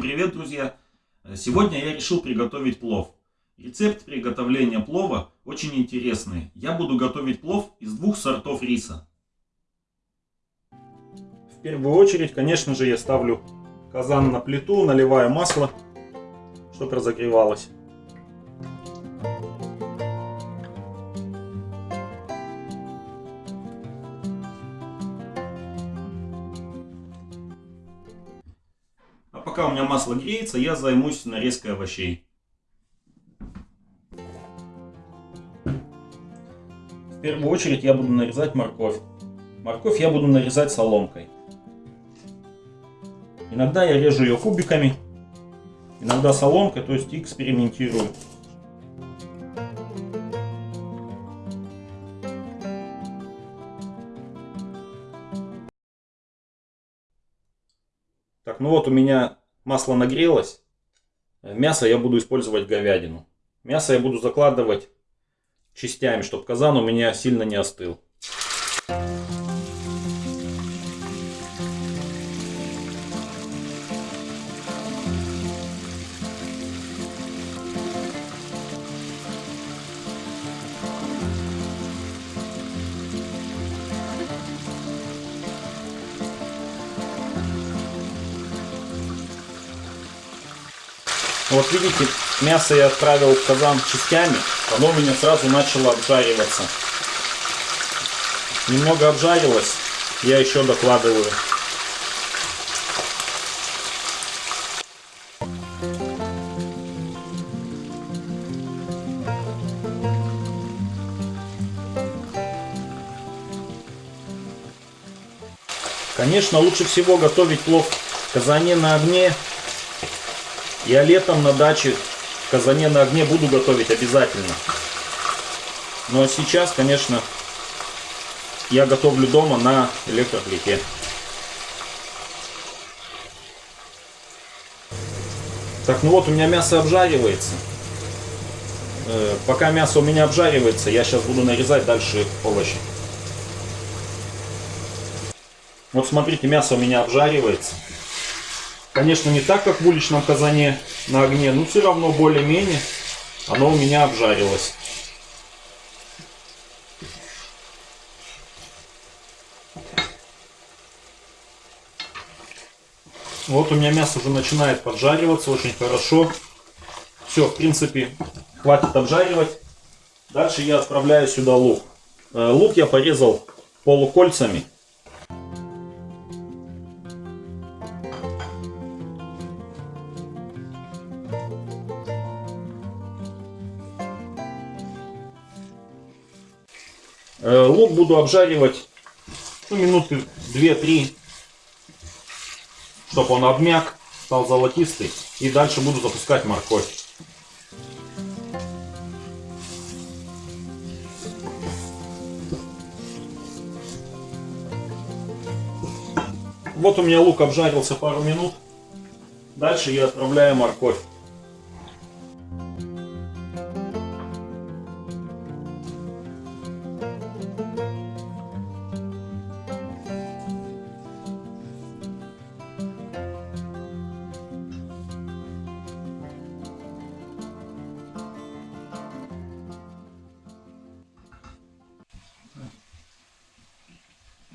Привет, друзья! Сегодня я решил приготовить плов. Рецепт приготовления плова очень интересный. Я буду готовить плов из двух сортов риса. В первую очередь, конечно же, я ставлю казан на плиту, наливаю масло, чтобы разогревалось. У меня масло греется, я займусь нарезкой овощей. В первую очередь я буду нарезать морковь. Морковь я буду нарезать соломкой. Иногда я режу ее кубиками, иногда соломкой, то есть экспериментирую. Так, ну вот у меня масло нагрелось. Мясо я буду использовать говядину. Мясо я буду закладывать частями, чтобы казан у меня сильно не остыл. Вот видите, мясо я отправил в казан частями, оно у меня сразу начало обжариваться. Немного обжарилось, я еще докладываю. Конечно, лучше всего готовить плов в казане на огне я летом на даче в казане на огне буду готовить обязательно. Но сейчас, конечно, я готовлю дома на электроплите. Так, ну вот у меня мясо обжаривается. Э, пока мясо у меня обжаривается, я сейчас буду нарезать дальше овощи. Вот смотрите, мясо у меня обжаривается. Конечно, не так, как в уличном казане на огне, но все равно более-менее оно у меня обжарилось. Вот у меня мясо уже начинает поджариваться очень хорошо. Все, в принципе, хватит обжаривать. Дальше я отправляю сюда лук. Э, лук я порезал полукольцами. Лук буду обжаривать ну, минуты 2-3, чтобы он обмяк, стал золотистый. И дальше буду запускать морковь. Вот у меня лук обжарился пару минут. Дальше я отправляю морковь.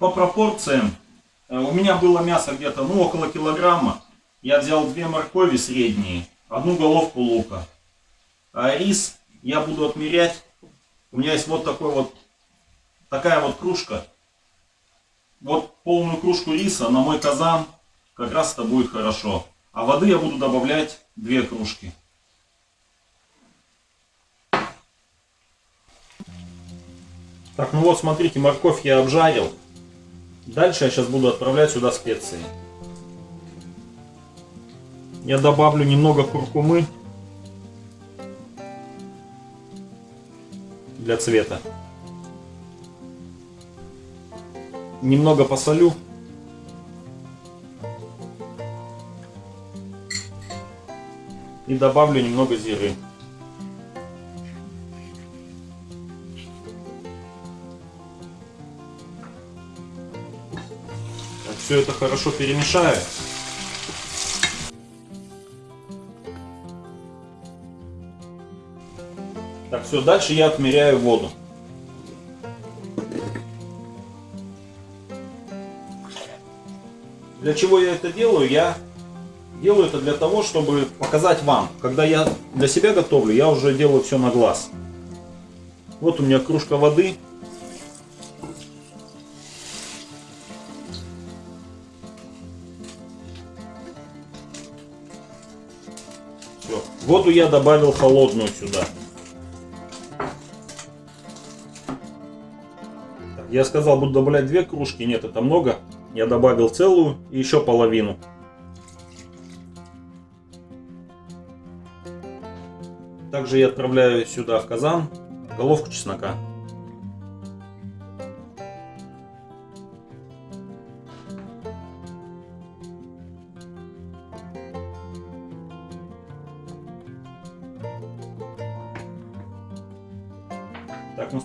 По пропорциям, э, у меня было мясо где-то ну, около килограмма. Я взял две моркови средние, одну головку лука. А рис я буду отмерять. У меня есть вот такой вот, такая вот кружка. Вот полную кружку риса на мой казан как раз это будет хорошо. А воды я буду добавлять две кружки. Так, ну вот смотрите, морковь я обжарил. Дальше я сейчас буду отправлять сюда специи. Я добавлю немного куркумы для цвета. Немного посолю. И добавлю немного зиры. все это хорошо перемешаю. Так, все, дальше я отмеряю воду. Для чего я это делаю? Я делаю это для того, чтобы показать вам. Когда я для себя готовлю, я уже делаю все на глаз. Вот у меня кружка воды. Воду я добавил холодную сюда. Я сказал, буду добавлять две кружки. Нет, это много. Я добавил целую и еще половину. Также я отправляю сюда в казан головку чеснока.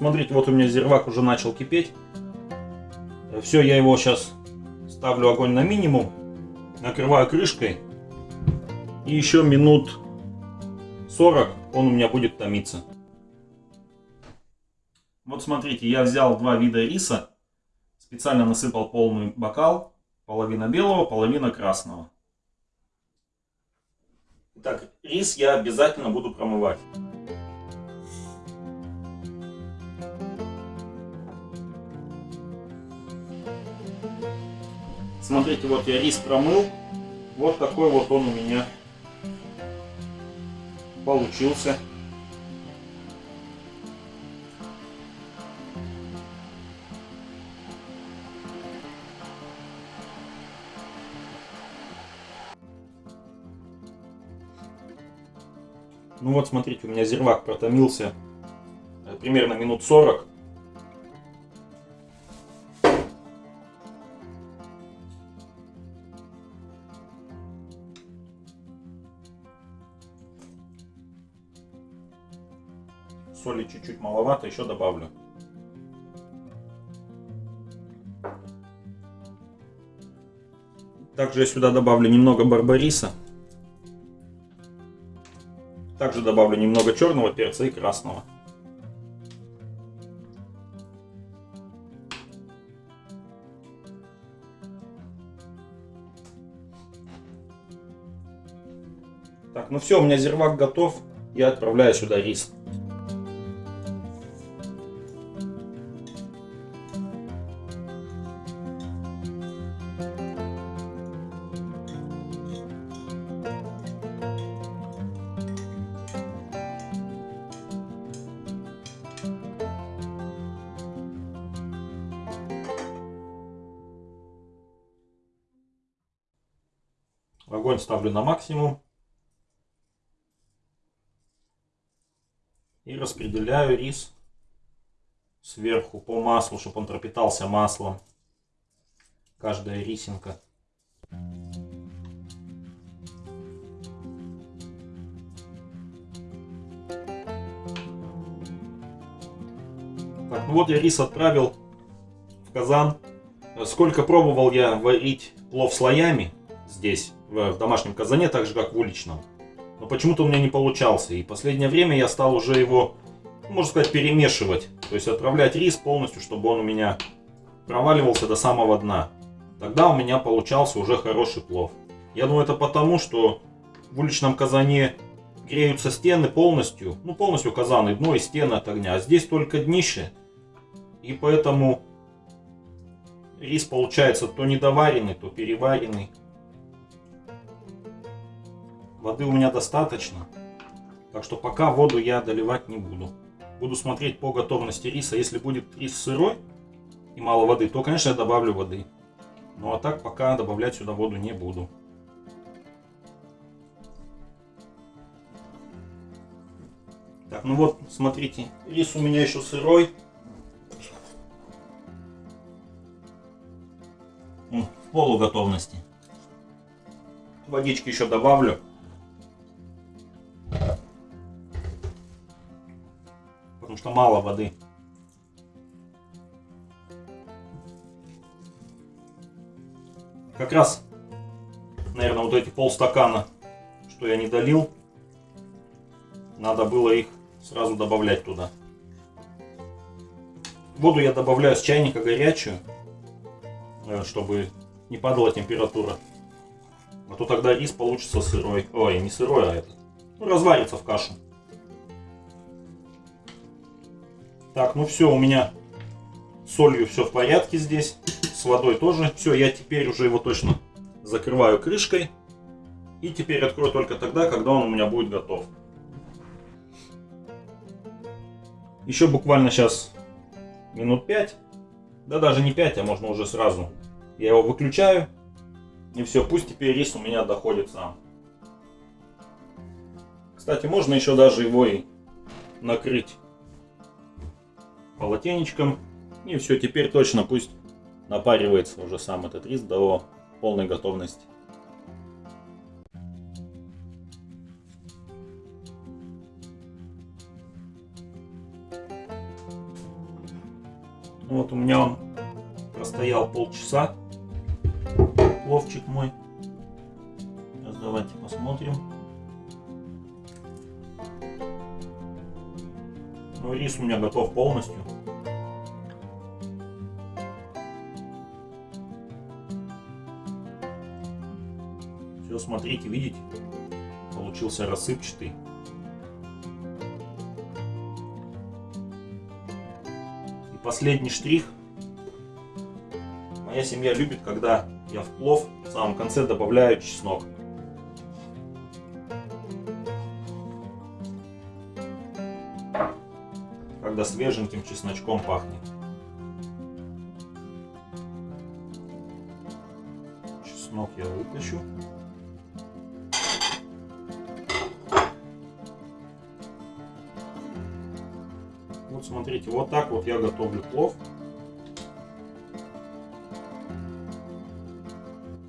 Смотрите, вот у меня зирвак уже начал кипеть. Все, я его сейчас ставлю огонь на минимум, накрываю крышкой. И еще минут 40 он у меня будет томиться. Вот смотрите, я взял два вида риса, специально насыпал полный бокал, половина белого, половина красного. Так, рис я обязательно буду промывать. Смотрите, вот я рис промыл. Вот такой вот он у меня получился. Ну вот смотрите, у меня зирвак протомился э, примерно минут 40. Чуть-чуть маловато, еще добавлю. Также я сюда добавлю немного барбариса. Также добавлю немного черного перца и красного. Так, ну все, у меня зирвак готов. Я отправляю сюда рис. Огонь ставлю на максимум. И распределяю рис сверху по маслу, чтобы он пропитался маслом. Каждая рисинка. Так, ну вот я рис отправил в казан. Сколько пробовал я варить плов слоями здесь, в домашнем казане, так же как в уличном. Но почему-то у меня не получался. И последнее время я стал уже его, можно сказать, перемешивать. То есть отправлять рис полностью, чтобы он у меня проваливался до самого дна. Тогда у меня получался уже хороший плов. Я думаю, это потому, что в уличном казане греются стены полностью. Ну, полностью казан и дно, и стены от огня. А здесь только днище. И поэтому рис получается то недоваренный, то переваренный. Воды у меня достаточно. Так что пока воду я доливать не буду. Буду смотреть по готовности риса. Если будет рис сырой и мало воды, то, конечно, я добавлю воды. Ну а так пока добавлять сюда воду не буду. Так, ну вот, смотрите, рис у меня еще сырой. В полуготовности. Водички еще добавлю. Потому что мало воды. Как раз, наверное, вот эти полстакана, что я не долил, надо было их сразу добавлять туда. Воду я добавляю с чайника горячую, э, чтобы не падала температура. А то тогда рис получится сырой. Ой, не сырой, а это. Ну, разварится в кашу. Так, ну все, у меня с солью все в порядке здесь. С водой тоже. Все, я теперь уже его точно закрываю крышкой. И теперь открою только тогда, когда он у меня будет готов. Еще буквально сейчас минут 5. Да даже не 5, а можно уже сразу. Я его выключаю. И все, пусть теперь рис у меня доходит сам. Кстати, можно еще даже его и накрыть полотенечком. И все, теперь точно пусть напаривается уже сам этот рис до полной готовности. Вот у меня он простоял полчаса. Пловчик мой. Сейчас давайте посмотрим. Ну, рис у меня готов полностью. Все, смотрите, видите? Получился рассыпчатый. И последний штрих. Моя семья любит, когда я в плов в самом конце добавляю чеснок. Когда свеженьким чесночком пахнет. Чеснок я вытащу. Вот смотрите, вот так вот я готовлю плов.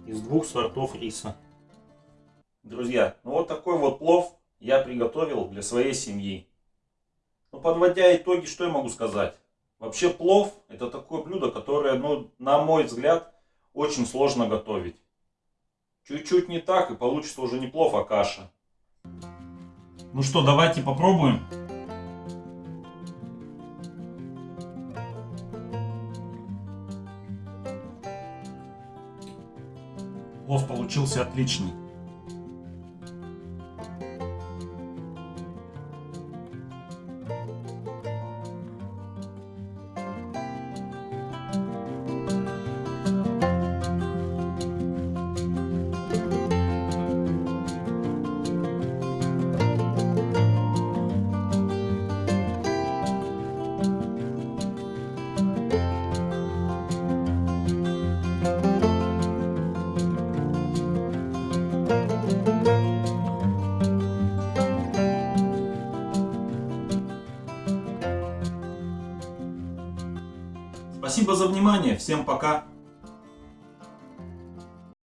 Из двух сортов риса. Друзья, ну вот такой вот плов я приготовил для своей семьи. Подводя итоги, что я могу сказать? Вообще плов это такое блюдо, которое, ну, на мой взгляд, очень сложно готовить. Чуть-чуть не так и получится уже не плов, а каша. Ну что, давайте попробуем. Плов получился отличный. Спасибо за внимание, всем пока!